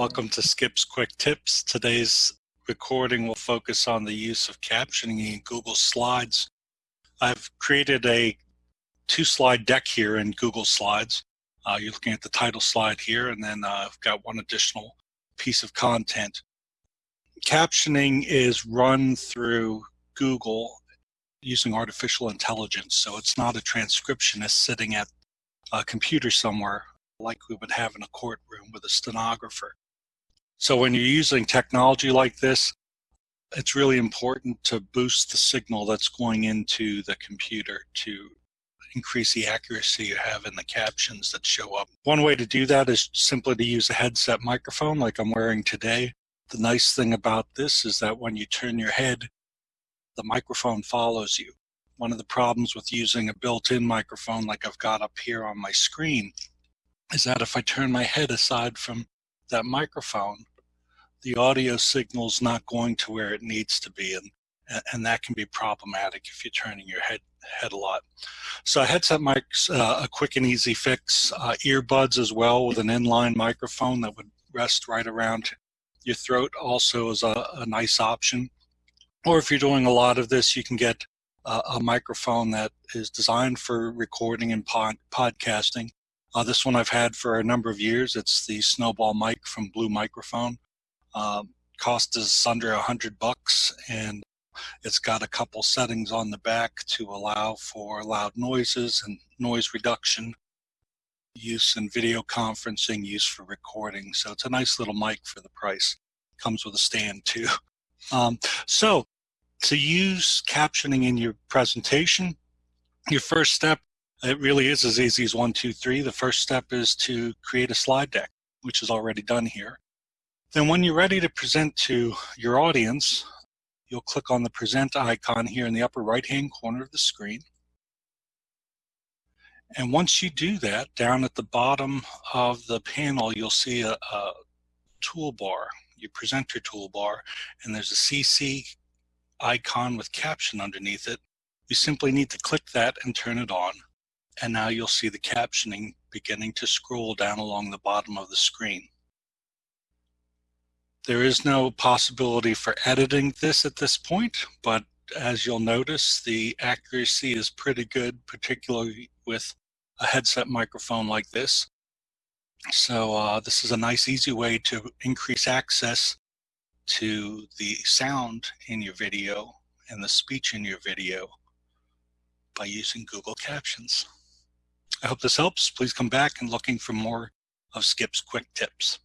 Welcome to Skip's Quick Tips. Today's recording will focus on the use of captioning in Google Slides. I've created a two slide deck here in Google Slides. Uh, you're looking at the title slide here and then uh, I've got one additional piece of content. Captioning is run through Google using artificial intelligence. So it's not a transcriptionist sitting at a computer somewhere like we would have in a courtroom with a stenographer. So when you're using technology like this, it's really important to boost the signal that's going into the computer to increase the accuracy you have in the captions that show up. One way to do that is simply to use a headset microphone like I'm wearing today. The nice thing about this is that when you turn your head, the microphone follows you. One of the problems with using a built-in microphone like I've got up here on my screen is that if I turn my head aside from that microphone, the audio signal's not going to where it needs to be. And, and that can be problematic if you're turning your head head a lot. So headset mic's uh, a quick and easy fix. Uh, earbuds as well with an inline microphone that would rest right around your throat also is a, a nice option. Or if you're doing a lot of this, you can get uh, a microphone that is designed for recording and pod podcasting uh, this one I've had for a number of years. It's the Snowball mic from Blue Microphone. Um, cost is under a hundred bucks and it's got a couple settings on the back to allow for loud noises and noise reduction, use in video conferencing, use for recording. So it's a nice little mic for the price. Comes with a stand too. Um, so to use captioning in your presentation, your first step it really is as easy as one, two, three. The first step is to create a slide deck, which is already done here. Then when you're ready to present to your audience, you'll click on the present icon here in the upper right hand corner of the screen. And once you do that, down at the bottom of the panel, you'll see a, a toolbar, your presenter toolbar, and there's a CC icon with caption underneath it. You simply need to click that and turn it on and now you'll see the captioning beginning to scroll down along the bottom of the screen. There is no possibility for editing this at this point, but as you'll notice, the accuracy is pretty good, particularly with a headset microphone like this. So uh, this is a nice, easy way to increase access to the sound in your video and the speech in your video by using Google Captions. I hope this helps. Please come back and looking for more of Skip's quick tips.